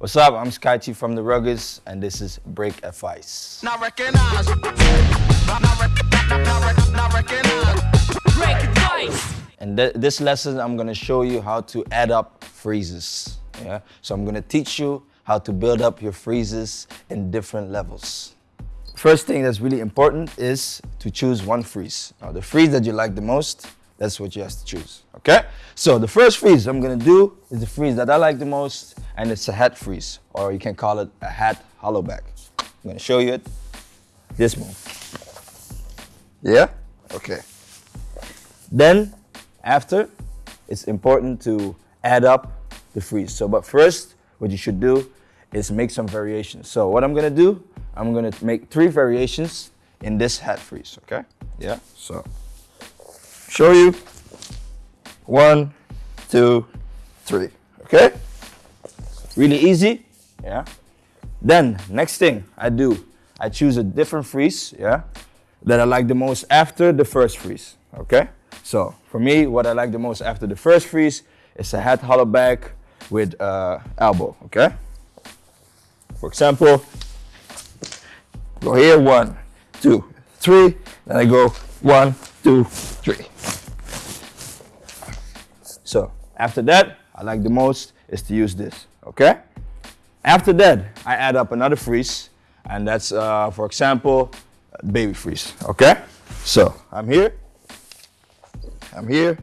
What's up? I'm Sky Skychief from The Ruggeds, and this is Break Advice. Recognize. Recognize. Break advice. In th this lesson, I'm gonna show you how to add up freezes. Yeah. So I'm gonna teach you how to build up your freezes in different levels. First thing that's really important is to choose one freeze. Now, the freeze that you like the most, that's what you have to choose. Okay. So the first freeze I'm gonna do is the freeze that I like the most, and it's a hat freeze, or you can call it a hat hollow back. I'm gonna show you it. This move. Yeah? Okay. Then, after, it's important to add up the freeze. So, but first, what you should do is make some variations. So what I'm gonna do, I'm gonna make three variations in this hat freeze, okay? Yeah, so, show you, one, two, three, okay? Really easy, yeah? Then, next thing I do, I choose a different freeze, yeah? That I like the most after the first freeze, okay? So, for me, what I like the most after the first freeze is a hat hollow back with uh, elbow, okay? For example, go here, one, two, three, then I go one, two, three. So after that, I like the most is to use this, okay? After that, I add up another freeze, and that's, uh, for example, baby freeze, okay? So I'm here, I'm here,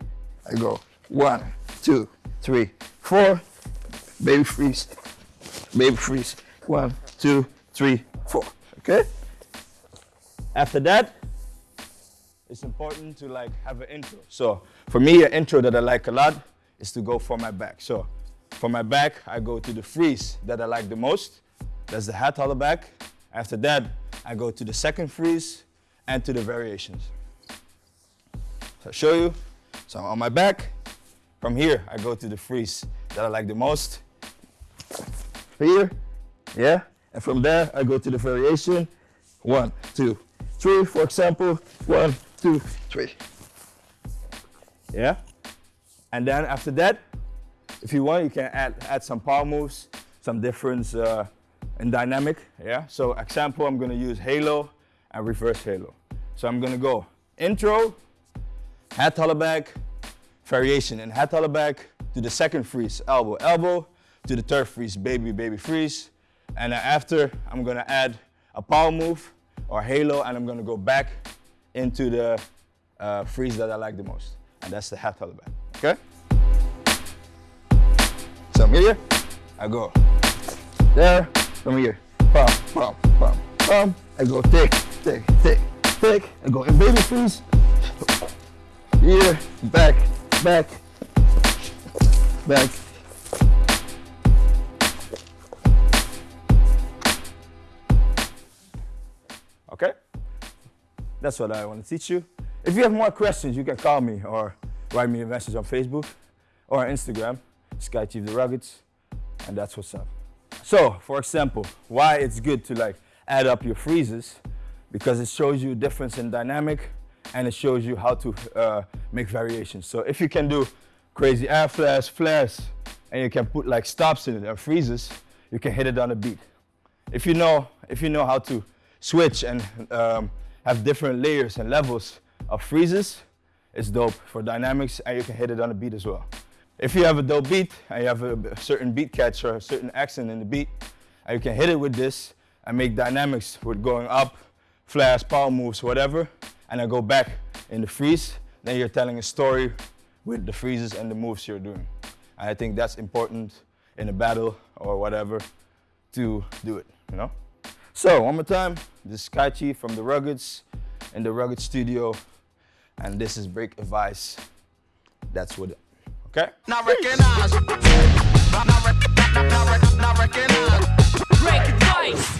I go one, two, three, four, baby freeze, baby freeze, one, two, three, four, okay? After that, it's important to like have an intro. So for me, an intro that I like a lot is to go for my back. So for my back, I go to the freeze that I like the most. That's the hat hollow back. After that, I go to the second freeze and to the variations. So I'll show you. So I'm on my back, from here, I go to the freeze that I like the most. Here, yeah? And from there, I go to the variation. One, two, three, for example. One, two, three. Yeah? And then after that, if you want, you can add, add some power moves, some difference uh, in dynamic, yeah? So example, I'm gonna use halo and reverse halo. So I'm gonna go intro, hat hollow back, variation, and hat hollow back to the second freeze, elbow, elbow, to the third freeze, baby, baby freeze. And after, I'm gonna add a power move or halo, and I'm gonna go back into the uh, freeze that I like the most. And that's the hollow back, okay? So I'm here, I go there, from here, pump, pump, pump, pump. I go tick, tick, tick, tick. I go in baby freeze. Here, back, back, back. That's what I want to teach you. If you have more questions, you can call me or write me a message on Facebook or Instagram, Sky Chief the Ruggeds, and that's what's up. So, for example, why it's good to like add up your freezes, because it shows you difference in dynamic and it shows you how to uh, make variations. So if you can do crazy air flares, flares, and you can put like stops in it and freezes, you can hit it on a beat. If you know, if you know how to switch and um, have different layers and levels of freezes, it's dope for dynamics and you can hit it on a beat as well. If you have a dope beat and you have a certain beat catch or a certain accent in the beat, and you can hit it with this and make dynamics with going up, flares, power moves, whatever, and then go back in the freeze, then you're telling a story with the freezes and the moves you're doing. And I think that's important in a battle or whatever to do it, you know? So, one more time, this is Kaichi from The Ruggeds in The Rugged Studio, and this is Break Advice. That's what, it, okay? Recognize. Recognize. Break advice.